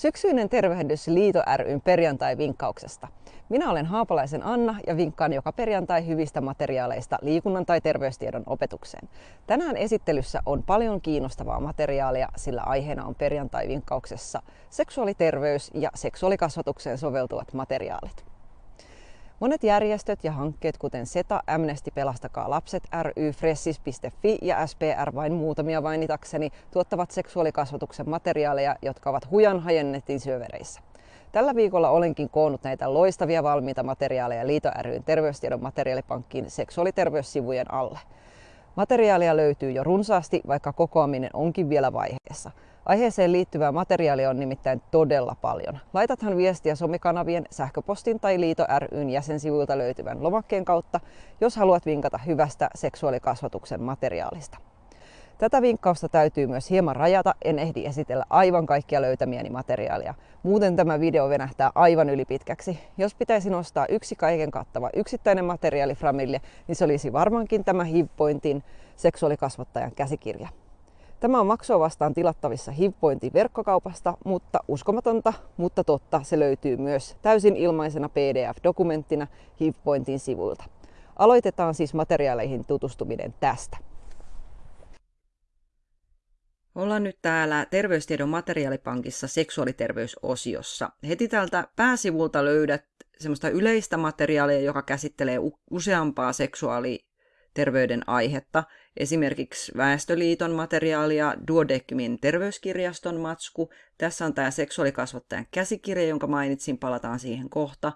Syksyinen tervehdys Liito ryn perjantai-vinkkauksesta. Minä olen Haapalaisen Anna ja vinkkaan joka perjantai hyvistä materiaaleista liikunnan tai terveystiedon opetukseen. Tänään esittelyssä on paljon kiinnostavaa materiaalia, sillä aiheena on perjantai-vinkkauksessa seksuaaliterveys ja seksuaalikasvatukseen soveltuvat materiaalit. Monet järjestöt ja hankkeet, kuten SETA, Amnesty Pelastakaa lapset ry, Fressis.fi ja SPR vain muutamia mainitakseni, tuottavat seksuaalikasvatuksen materiaaleja, jotka ovat hujan hajennetin syövereissä. Tällä viikolla olenkin koonnut näitä loistavia valmiita materiaaleja Liito ryn terveystiedon materiaalipankkiin seksuaaliterveyssivujen alle. Materiaalia löytyy jo runsaasti, vaikka kokoaminen onkin vielä vaiheessa. Aiheeseen liittyvää materiaalia on nimittäin todella paljon. Laitathan viestiä somekanavien, sähköpostin tai Liito ryn jäsensivuilta löytyvän lomakkeen kautta, jos haluat vinkata hyvästä seksuaalikasvatuksen materiaalista. Tätä vinkkausta täytyy myös hieman rajata, en ehdi esitellä aivan kaikkia löytämiäni materiaalia. Muuten tämä video venähtää aivan ylipitkäksi. Jos pitäisi nostaa yksi kaiken kattava yksittäinen materiaali Framille, niin se olisi varmaankin tämä HIV-pointin seksuaalikasvattajan käsikirja. Tämä on maksua vastaan tilattavissa HivPointin verkkokaupasta, mutta uskomatonta, mutta totta, se löytyy myös täysin ilmaisena PDF-dokumenttina HivPointin sivuilta. Aloitetaan siis materiaaleihin tutustuminen tästä. Ollaan nyt täällä Terveystiedon materiaalipankissa seksuaaliterveysosiossa. Heti täältä pääsivulta löydät semmoista yleistä materiaalia, joka käsittelee useampaa seksuaaliterveyden aihetta. Esimerkiksi Väestöliiton materiaalia, Duodecmin terveyskirjaston matsku. Tässä on tämä seksuaalikasvattajan käsikirja, jonka mainitsin, palataan siihen kohta.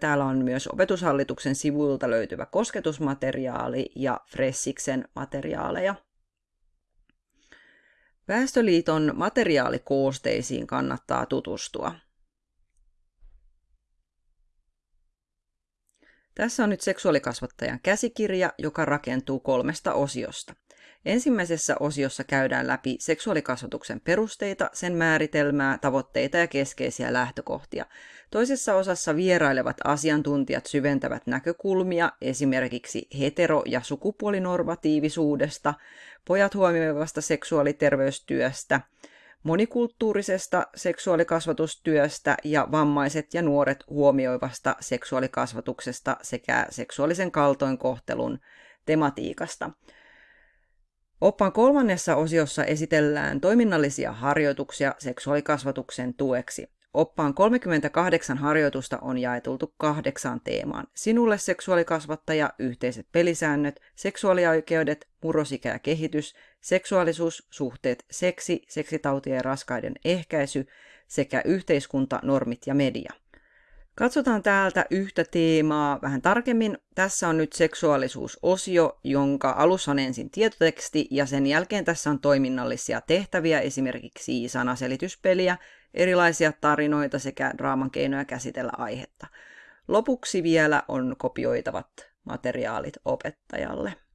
Täällä on myös opetushallituksen sivuilta löytyvä kosketusmateriaali ja Fressiksen materiaaleja. Väestöliiton materiaalikoosteisiin kannattaa tutustua. Tässä on nyt seksuaalikasvattajan käsikirja, joka rakentuu kolmesta osiosta. Ensimmäisessä osiossa käydään läpi seksuaalikasvatuksen perusteita, sen määritelmää, tavoitteita ja keskeisiä lähtökohtia. Toisessa osassa vierailevat asiantuntijat syventävät näkökulmia esimerkiksi hetero- ja sukupuolinormatiivisuudesta, pojat huomioivasta seksuaaliterveystyöstä, monikulttuurisesta seksuaalikasvatustyöstä ja vammaiset ja nuoret huomioivasta seksuaalikasvatuksesta sekä seksuaalisen kaltoinkohtelun tematiikasta. Oppaan kolmannessa osiossa esitellään toiminnallisia harjoituksia seksuaalikasvatuksen tueksi. Oppaan 38 harjoitusta on jaetultu kahdeksaan teemaan. Sinulle seksuaalikasvattaja, yhteiset pelisäännöt, seksuaalioikeudet, murrosikä ja kehitys, seksuaalisuus, suhteet, seksi, seksitautien ja raskaiden ehkäisy sekä yhteiskunta, normit ja media. Katsotaan täältä yhtä teemaa vähän tarkemmin. Tässä on nyt seksuaalisuusosio, jonka alussa on ensin tietoteksti ja sen jälkeen tässä on toiminnallisia tehtäviä, esimerkiksi sanaselityspeliä, erilaisia tarinoita sekä draaman keinoja käsitellä aihetta. Lopuksi vielä on kopioitavat materiaalit opettajalle.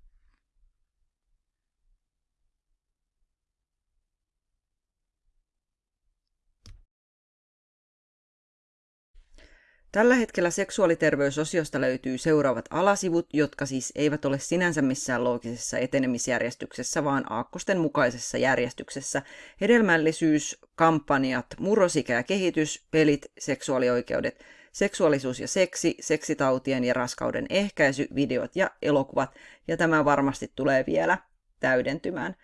Tällä hetkellä seksuaaliterveysosiosta löytyy seuraavat alasivut, jotka siis eivät ole sinänsä missään loogisessa etenemisjärjestyksessä, vaan aakkosten mukaisessa järjestyksessä. Hedelmällisyys, kampanjat, murrosikä ja kehitys, pelit, seksuaalioikeudet, seksuaalisuus ja seksi, seksitautien ja raskauden ehkäisy, videot ja elokuvat, ja tämä varmasti tulee vielä täydentymään.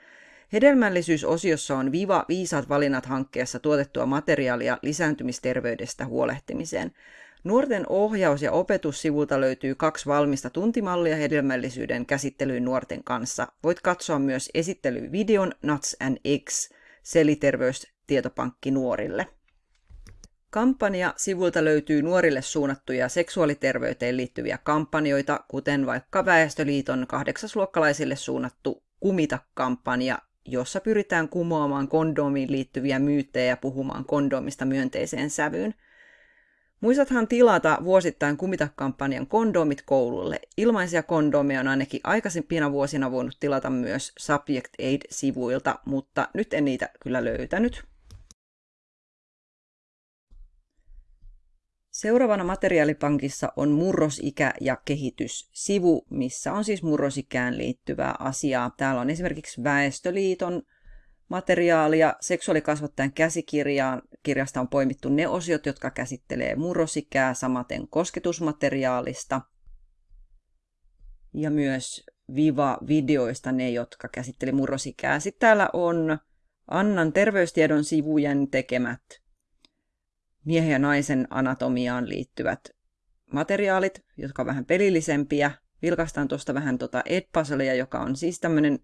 Hedelmällisyysosiossa on Viva Viisaat valinnat hankkeessa tuotettua materiaalia lisääntymisterveydestä huolehtimiseen. Nuorten ohjaus- ja opetussivulta löytyy kaksi valmista tuntimallia hedelmällisyyden käsittelyyn nuorten kanssa. Voit katsoa myös esittelyvideon Nuts and Eggs, seliterveystietopankki nuorille. Kampanja sivulta löytyy nuorille suunnattuja seksuaaliterveyteen liittyviä kampanjoita, kuten vaikka Väestöliiton kahdeksasluokkalaisille suunnattu Kumita-kampanja, jossa pyritään kumoamaan kondomiin liittyviä myyttejä ja puhumaan kondomista myönteiseen sävyyn – Muistathan tilata vuosittain Kumita-kampanjan kondomit koululle. Ilmaisia kondomeja on ainakin aikaisempina vuosina voinut tilata myös Subject Aid-sivuilta, mutta nyt en niitä kyllä löytänyt. Seuraavana materiaalipankissa on murrosikä ja kehitys-sivu, missä on siis murrosikään liittyvää asiaa. Täällä on esimerkiksi Väestöliiton materiaalia, seksuaalikasvattajan kirjasta on poimittu ne osiot, jotka käsittelee murrosikää, samaten kosketusmateriaalista ja myös Viva-videoista ne, jotka käsitteli murrosikää. Sitten täällä on Annan terveystiedon sivujen tekemät miehen ja naisen anatomiaan liittyvät materiaalit, jotka on vähän pelillisempiä. Vilkaistaan tuosta vähän tuota Edpuzzlea, joka on siis tämmöinen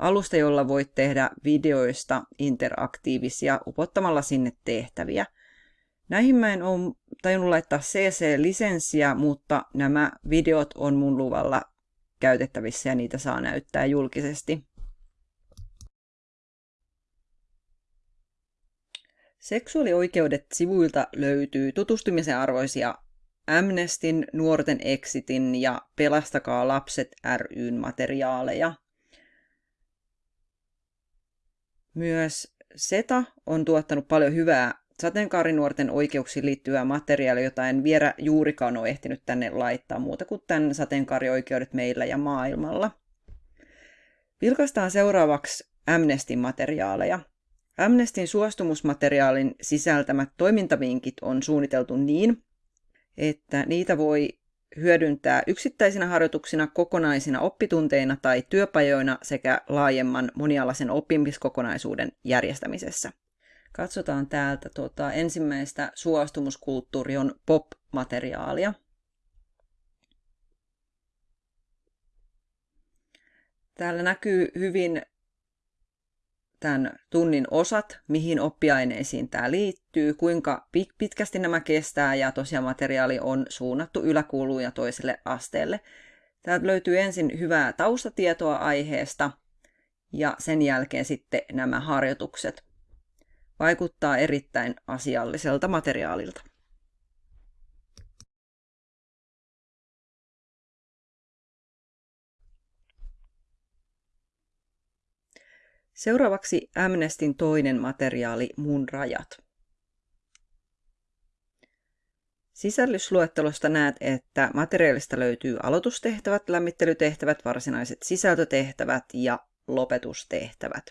alusta, jolla voit tehdä videoista interaktiivisia upottamalla sinne tehtäviä. Näihin mä en ole tajunnut laittaa CC-lisenssiä, mutta nämä videot on mun luvalla käytettävissä ja niitä saa näyttää julkisesti. Seksuaalioikeudet sivuilta löytyy tutustumisen arvoisia Amnestin, Nuorten Exitin ja Pelastakaa lapset ryn materiaaleja. Myös SETA on tuottanut paljon hyvää sateenkaarinuorten oikeuksiin liittyvää materiaalia, jota en vielä juurikaan ole ehtinyt tänne laittaa muuta kuin tämän sateenkaarioikeudet meillä ja maailmalla. Vilkaistaan seuraavaksi Amnestin materiaaleja. Amnestin suostumusmateriaalin sisältämät toimintavinkit on suunniteltu niin, että niitä voi hyödyntää yksittäisinä harjoituksina, kokonaisina oppitunteina tai työpajoina sekä laajemman monialaisen oppimiskokonaisuuden järjestämisessä. Katsotaan täältä tuota, ensimmäistä suostumuskulttuuri on pop-materiaalia. Täällä näkyy hyvin tämän tunnin osat, mihin oppiaineisiin tämä liittyy, kuinka pitkästi nämä kestää ja tosiaan materiaali on suunnattu yläkouluun ja toiselle asteelle. Täältä löytyy ensin hyvää taustatietoa aiheesta ja sen jälkeen sitten nämä harjoitukset. Vaikuttaa erittäin asialliselta materiaalilta. Seuraavaksi Amnestin toinen materiaali Mun rajat. Sisällysluettelosta näet, että materiaalista löytyy aloitustehtävät, lämmittelytehtävät, varsinaiset sisältötehtävät ja lopetustehtävät.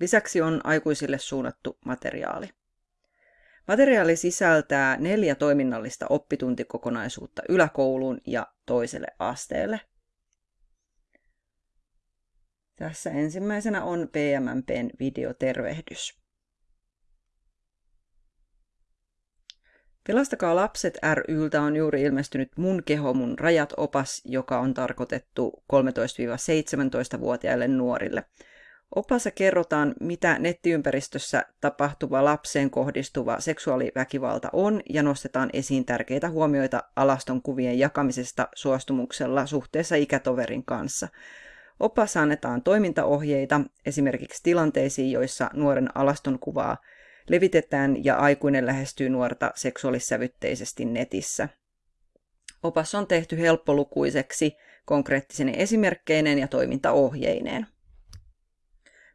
Lisäksi on aikuisille suunnattu materiaali. Materiaali sisältää neljä toiminnallista oppituntikokonaisuutta yläkouluun ja toiselle asteelle – tässä ensimmäisenä on PMMPn videotervehdys. Pelastakaa lapset ryltä on juuri ilmestynyt Mun keho, mun rajat opas, joka on tarkoitettu 13-17-vuotiaille nuorille. Opassa kerrotaan, mitä nettiympäristössä tapahtuva lapseen kohdistuva seksuaaliväkivalta on ja nostetaan esiin tärkeitä huomioita alaston kuvien jakamisesta suostumuksella suhteessa ikätoverin kanssa – Oppaassa annetaan toimintaohjeita esimerkiksi tilanteisiin, joissa nuoren alaston kuvaa levitetään ja aikuinen lähestyy nuorta seksuaalissävytteisesti netissä. Opas on tehty helppolukuiseksi, konkreettisen esimerkkeinen ja toimintaohjeineen.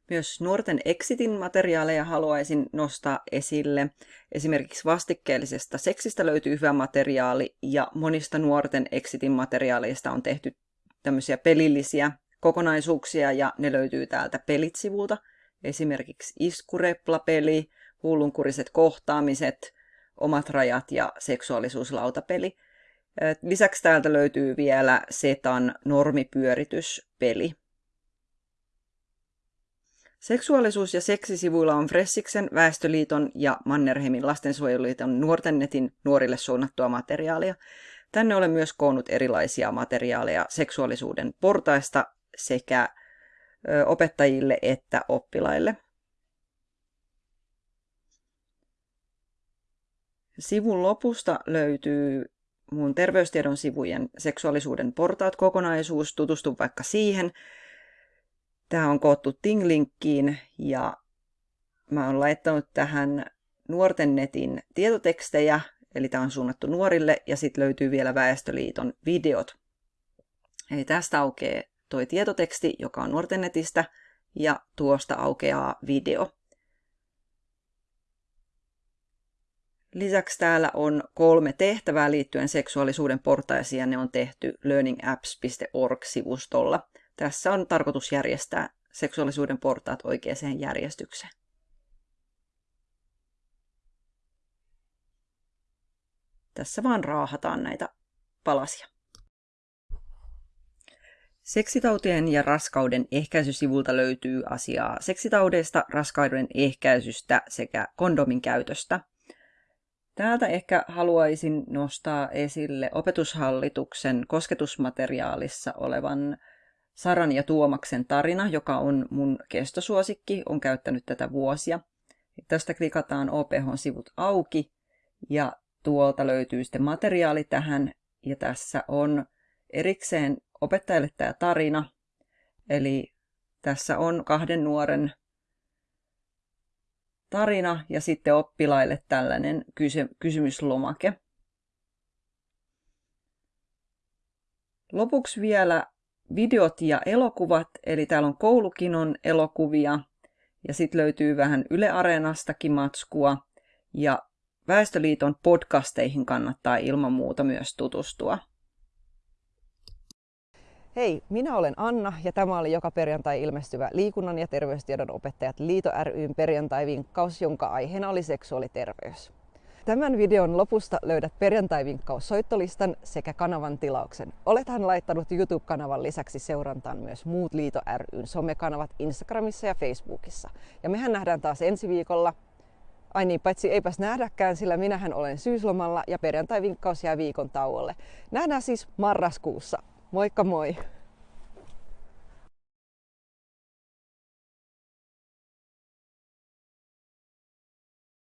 Myös nuorten exitin materiaaleja haluaisin nostaa esille. Esimerkiksi vastikkeellisesta seksistä löytyy hyvä materiaali ja monista nuorten exitin materiaaleista on tehty tämmöisiä pelillisiä kokonaisuuksia ja ne löytyy täältä pelit-sivulta. Esimerkiksi iskureplapeli, hullunkuriset kohtaamiset, omat rajat ja seksuaalisuuslautapeli. Lisäksi täältä löytyy vielä Setan normipyörityspeli. Seksuaalisuus- ja seksisivuilla on Fressiksen, Väestöliiton ja Mannerheimin lastensuojeluliiton nuorten netin nuorille suunnattua materiaalia. Tänne olen myös koonnut erilaisia materiaaleja seksuaalisuuden portaista sekä opettajille että oppilaille. Sivun lopusta löytyy mun terveystiedon sivujen seksuaalisuuden portaat kokonaisuus. Tutustu vaikka siihen. Tämä on koottu Tinglinkkiin ja mä oon laittanut tähän nuorten netin tietotekstejä, eli tämä on suunnattu nuorille, ja sitten löytyy vielä Väestöliiton videot. Eli tästä aukeaa toi tietoteksti, joka on nuorten netistä, ja tuosta aukeaa video. Lisäksi täällä on kolme tehtävää liittyen seksuaalisuuden portaisiin ja ne on tehty learningapps.org-sivustolla. Tässä on tarkoitus järjestää seksuaalisuuden portaat oikeaan järjestykseen. Tässä vaan raahataan näitä palasia. Seksitautien ja raskauden ehkäisysivulta löytyy asiaa seksitaudeista, raskauden ehkäisystä sekä kondomin käytöstä. Täältä ehkä haluaisin nostaa esille opetushallituksen kosketusmateriaalissa olevan Saran ja Tuomaksen tarina, joka on mun kestosuosikki, on käyttänyt tätä vuosia. Tästä klikataan OPH-sivut auki ja tuolta löytyy sitten materiaali tähän ja tässä on erikseen opettajalle tämä tarina. Eli tässä on kahden nuoren tarina ja sitten oppilaille tällainen kysy- kysymyslomake. Lopuksi vielä videot ja elokuvat, eli täällä on koulukinon elokuvia ja sitten löytyy vähän Yle Areenastakin matskua ja Väestöliiton podcasteihin kannattaa ilman muuta myös tutustua. Hei, minä olen Anna ja tämä oli joka perjantai ilmestyvä liikunnan ja terveystiedon opettajat Liito ryn perjantai-vinkkaus, jonka aiheena oli seksuaaliterveys. Tämän videon lopusta löydät perjantai-vinkkaus soittolistan sekä kanavan tilauksen. Olethan laittanut YouTube-kanavan lisäksi seurantaan myös muut Liito ryn somekanavat Instagramissa ja Facebookissa. Ja mehän nähdään taas ensi viikolla. Ai niin, paitsi eipäs nähdäkään, sillä minähän olen syyslomalla ja perjantai-vinkkaus jää viikon tauolle. Nähdään siis marraskuussa. Moikka moi!